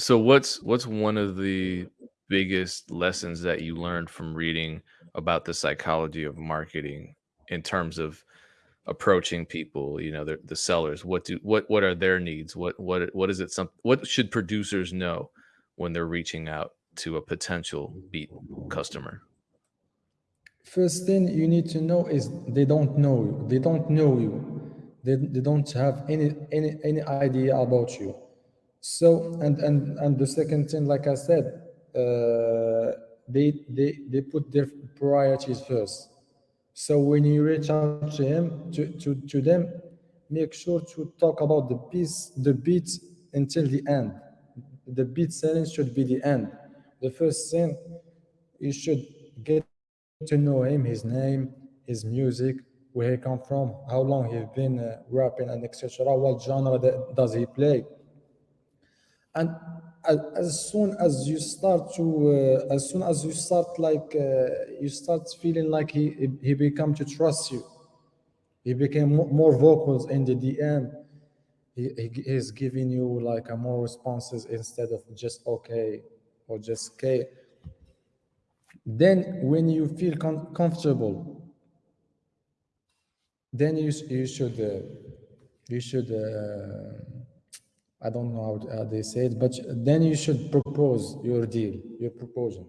So what's what's one of the biggest lessons that you learned from reading about the psychology of marketing in terms of approaching people, you know, the the sellers? What do what what are their needs? What what what is it some what should producers know when they're reaching out to a potential beat customer? First thing you need to know is they don't know you. They don't know you. They, they don't have any any any idea about you. So and and and the second thing, like I said, uh, they they they put their priorities first. So when you reach out to him to, to, to them, make sure to talk about the piece, the beat until the end. The beat selling should be the end. The first thing you should get to know him, his name, his music, where he come from, how long he's been uh, rapping, and etc. What genre does he play? And as, as soon as you start to, uh, as soon as you start like, uh, you start feeling like he he become to trust you. He became mo- more vocals in the DM. He, he he's giving you like a more responses instead of just okay or just okay. Then when you feel com- comfortable, then you you should uh, you should uh, I don't know how, how they say it, but then you should propose your deal, your proposal.